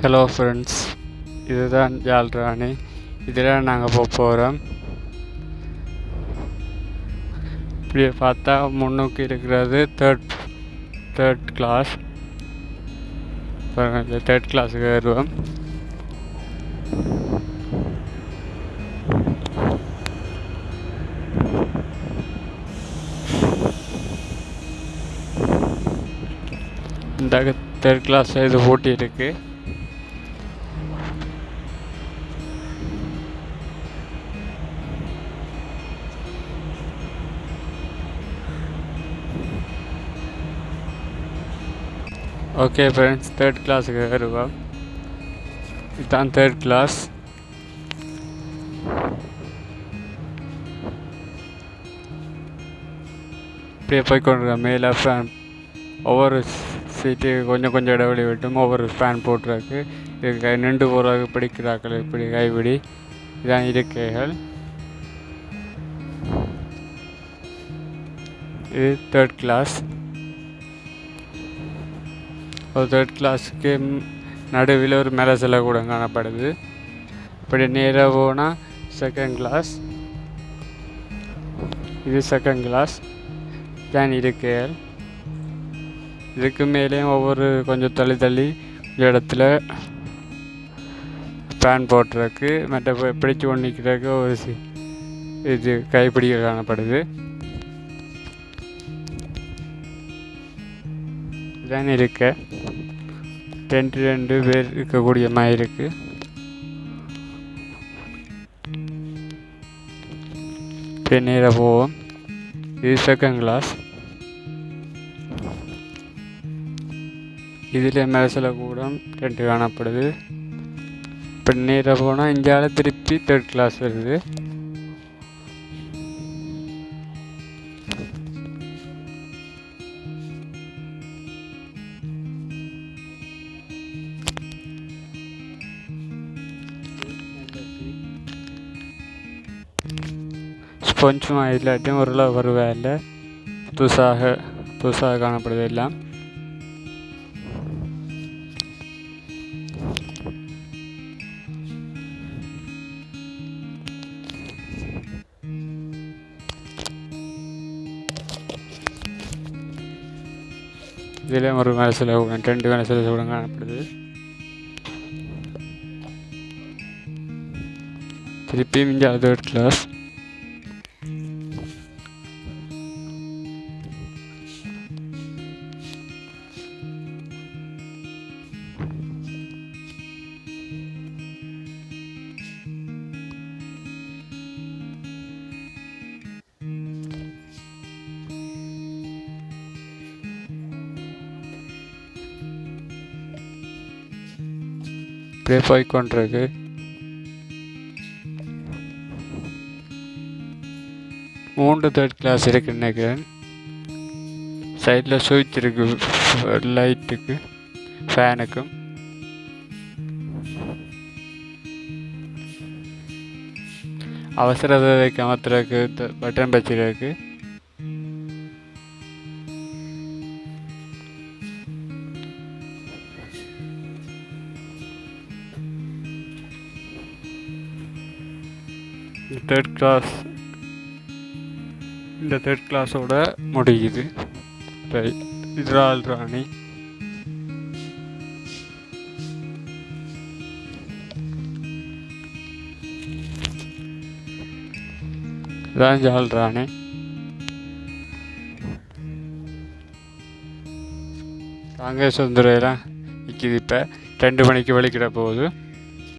Hello friends இதுதான் ஜால்ராணி இதில் நாங்கள் போக போகிறோம் இப்படி பார்த்தா முன்னோக்கி இருக்கிறது தேர்ட் தேர்ட் கிளாஸ் தேர்ட் கிளாஸுக்கு வருவோம். இந்த தேர்ட் கிளாஸில் இது போட்டி இருக்குது ஓகே ஃப்ரெண்ட்ஸ் தேர்ட் கிளாஸுக்கு வருவோம். இதுதான் தேர்ட் கிளாஸ் இப்படியே போய்க்கொண்டிருக்கோம். மேலே ஃபேன் ஒவ்வொரு சீட்டு கொஞ்சம் கொஞ்சம் இடைவெளி விட்டும் ஒவ்வொரு ஃபேன் போட்டிருக்கு இதுக்கு நின்று போகிறதுக்கு பிடிக்கிறார்கள் இப்படி கைபிடி இதான் இருக்கைகள். இது தேர்ட் கிளாஸ் ஒரு தேர்ட் கிளாஸுக்கு நடுவில் ஒரு மேலே சிலை கூட காணப்படுது. இப்படி நேராக போனால் செகண்ட் கிளாஸ் இது செகண்ட் கிளாஸ் தான் இருக்கேல் இதுக்கு மேலேயும் ஒவ்வொரு கொஞ்சம் தள்ளி தள்ளி இடத்துல ஃபேன் போட்டிருக்கு மற்ற பிடிச்சி பிடிச்சு கொண்டு நிற்கிறதுக்கு ஒரு சி இது கைப்பிடிக்க காணப்படுது. இதுதான் இருக்க. ரெண்டு ரெண்டு பேர் இருக்கக்கூடிய மாதிரி இருக்கு. இப்படியே நேராக போவோம். இது செகண்ட் கிளாஸ் இதில் மேலே கூடம் ரெண்டு காணப்படுது. இப்போ நேராக போனால் இந்தியாவில் திருப்பி தேர்ட் கிளாஸ் வருது. கொஞ்சமாக இல்லாட்டியும் ஓரளவு வருவேல புதுசாக புதுசாக காணப்படுது எல்லாம். இதிலே ஒரு வேலை செலவு ரெண்டு வேலை செலவு சொல்லுங்க காணப்படுது திருப்பியும் இங்கே தேர்ட் கிளாஸ் இப்படியே போய்க்கொண்டிருக்கு மூன்று தேர்ட் கிளாஸ் இருக்கு நினைக்கிறேன். சைடில் சுவிட்ச் இருக்கு லைட்டுக்கு ஃபேனுக்கும் அவசர தேவைக்கு அமர்த்துறதுக்கு பட்டன் பச்சிருக்கு தேர்ட் கிளாஸ் இந்த தேர்ட் கிளாஸோட முடியுது. இப்போ இஸ்ரால் ராணி. இதான் ஜால் ராணி. காங்கிரஸ் வந்துடுறதுலாம் நிற்கிது இப்போ. ரெண்டு மணிக்கு வலிக்கிட போகுது.